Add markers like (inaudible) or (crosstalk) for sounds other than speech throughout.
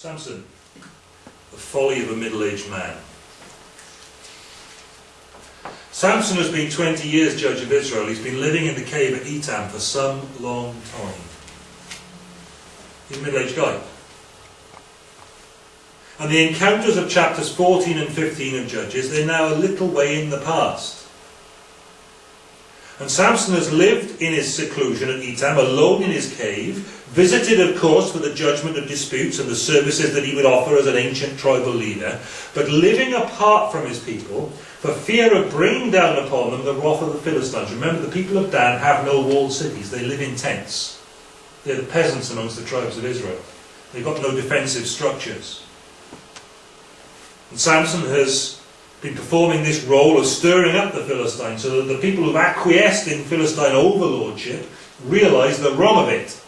Samson, the folly of a middle-aged man. Samson has been 20 years judge of Israel. He's been living in the cave at Etam for some long time. He's a middle-aged guy. And the encounters of chapters 14 and 15 of Judges, they're now a little way in the past. And Samson has lived in his seclusion at Etam, alone in his cave, visited, of course, for the judgment of disputes and the services that he would offer as an ancient tribal leader, but living apart from his people for fear of bringing down upon them the wrath of the Philistines. Remember, the people of Dan have no walled cities, they live in tents. They're the peasants amongst the tribes of Israel. They've got no defensive structures. And Samson has been performing this role of stirring up the Philistines so that the people who've acquiesced in Philistine overlordship realise the wrong of it.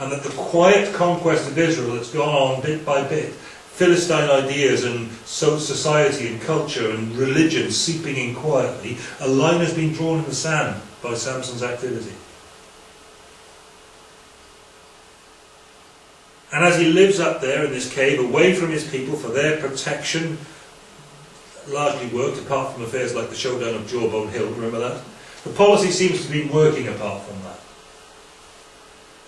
And that the quiet conquest of Israel that's gone on bit by bit, Philistine ideas and society and culture and religion seeping in quietly, a line has been drawn in the sand by Samson's activity. And as he lives up there in this cave, away from his people for their protection, largely worked apart from affairs like the showdown of Jawbone Hill, remember that? The policy seems to be working apart from that.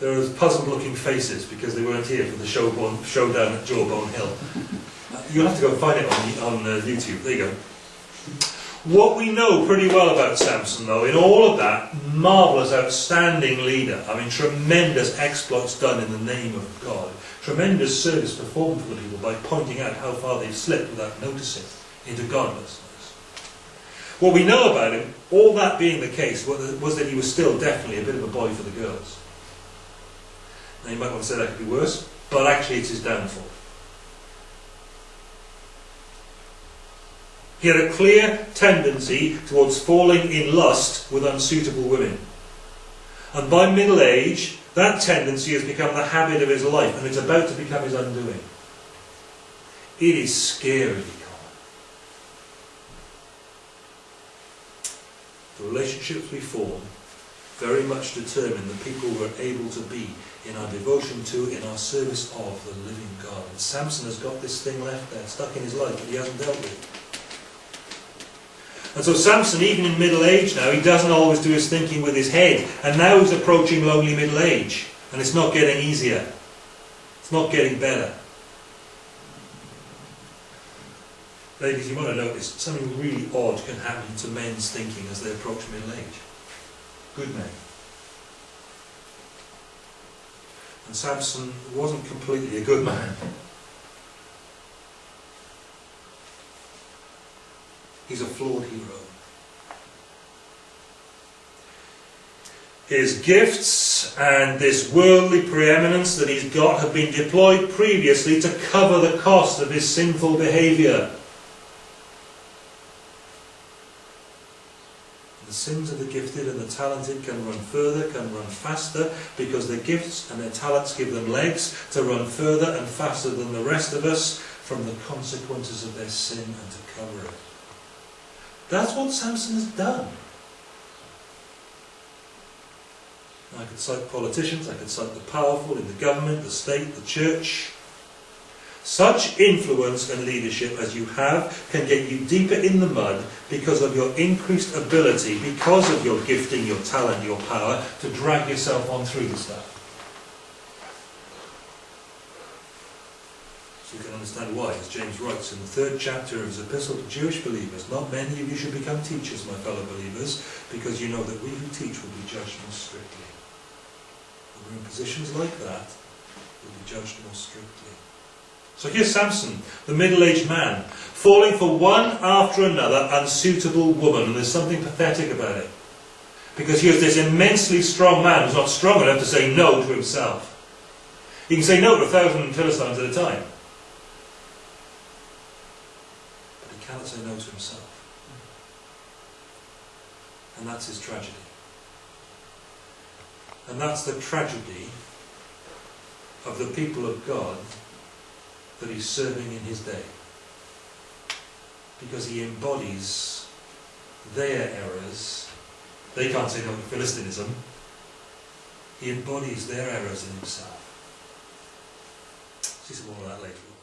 There are puzzled looking faces because they weren't here for the showbone, showdown at Jawbone Hill. (laughs) You'll have to go find it on, on uh, YouTube. There you go. What we know pretty well about Samson, though, in all of that, marvellous, outstanding leader. I mean, tremendous exploits done in the name of God. Tremendous service performed for the people by pointing out how far they've slipped without noticing into godlessness. What we know about him, all that being the case, was that he was still definitely a bit of a boy for the girls. Now you might want to say that could be worse, but actually it's his downfall. He had a clear tendency towards falling in lust with unsuitable women. And by middle age, that tendency has become the habit of his life, and it's about to become his undoing. It is scary The relationships we form very much determine the people we're able to be in our devotion to, in our service of the living God. And Samson has got this thing left there, stuck in his life that he hasn't dealt with. And so Samson, even in middle age now, he doesn't always do his thinking with his head. And now he's approaching lonely middle age. And it's not getting easier. It's not getting better. Ladies, you might have noticed something really odd can happen to men's thinking as they approach middle age. Good men. And Samson wasn't completely a good man. He's a flawed hero. His gifts and this worldly preeminence that he's got have been deployed previously to cover the cost of his sinful behaviour. Sins of the gifted and the talented can run further, can run faster, because their gifts and their talents give them legs to run further and faster than the rest of us from the consequences of their sin and to cover it. That's what Samson has done. I could cite politicians, I could cite the powerful in the government, the state, the church, such influence and leadership as you have can get you deeper in the mud because of your increased ability, because of your gifting, your talent, your power, to drag yourself on through the stuff. So you can understand why, as James writes in the third chapter of his epistle to Jewish believers, not many of you should become teachers, my fellow believers, because you know that we who teach will be judged more strictly. When we're in positions like that, we'll be judged more strictly. So here's Samson, the middle-aged man, falling for one after another unsuitable woman. And there's something pathetic about it. Because he here's this immensely strong man who's not strong enough to say no to himself. He can say no to a thousand Philistines at a time. But he cannot say no to himself. And that's his tragedy. And that's the tragedy of the people of God that he's serving in his day. Because he embodies their errors. They can't say no to Philistinism. He embodies their errors in himself. See some more of that later.